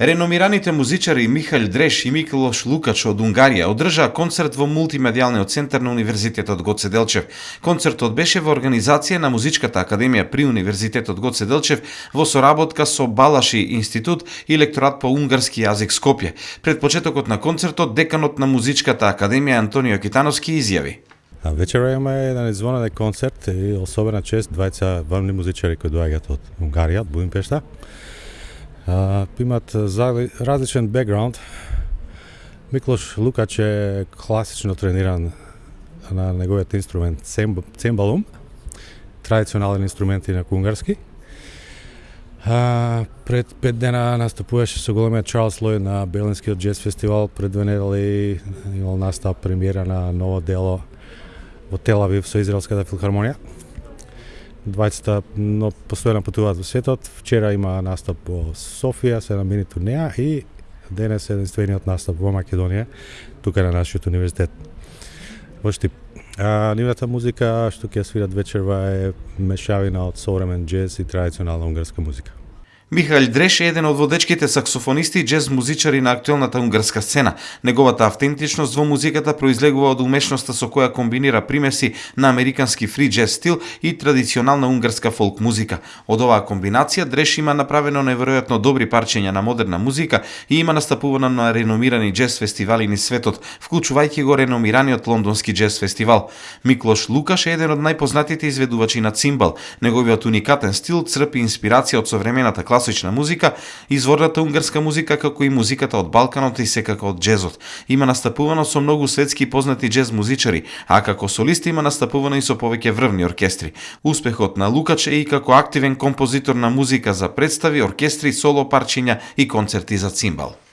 Реномираните музичари Михаил Дреш и Миколош Лукач од Унгарија одржаа концерт во мултимедијалниот центар на Универзитетот Гоце Делчев. Концертот беше во организација на Музичката академија при Универзитетот Гоце Делчев во соработка со Балаши институт и лекторат по унгарски јазик Скопје. Пред почетокот на концертот деканот на Музичката академија Антонио Китановски изјави. А вечера имаме еден извонен концерт и особена чест двајца врвни музичари кои доаѓаат од Унгарија, од Будимпешта имат различен бекграунд. Миклош Лукач е класично трениран на неговиот инструмент цембалум, традиционален инструмент и на кунгарски. А, пред пет дена настапуваше со големиот Чарлс Лој на Берлинскиот джез фестивал, пред две недели имал настап премиера на ново дело во Телавив со Израелската филхармонија. Двајцата но постојано патуваат во светот. Вчера има настап во Софија, се намени турнеја и денес е единствениот настап во Македонија, тука на нашиот универзитет. Во Штип. А, нивната музика што ќе свират вечерва е мешавина од современ джез и традиционална унгарска музика. Михаил Дреш е еден од водечките саксофонисти и джез музичари на актуелната унгарска сцена. Неговата автентичност во музиката произлегува од умешноста со која комбинира примеси на американски фри джез стил и традиционална унгарска фолк музика. Од оваа комбинација Дреш има направено неверојатно добри парчења на модерна музика и има настапувано на реномирани джез фестивали низ светот, вклучувајќи го реномираниот лондонски джез фестивал. Миклош Лукаш е еден од најпознатите изведувачи на цимбал. Неговиот уникатен стил црпи инспирација од современата класична музика, изворната унгарска музика како и музиката од Балканот и секако од джезот. Има настапувано со многу светски познати джез музичари, а како солист има настапувано и со повеќе врвни оркестри. Успехот на Лукач е и како активен композитор на музика за представи, оркестри, соло парчиња и концерти за цимбал.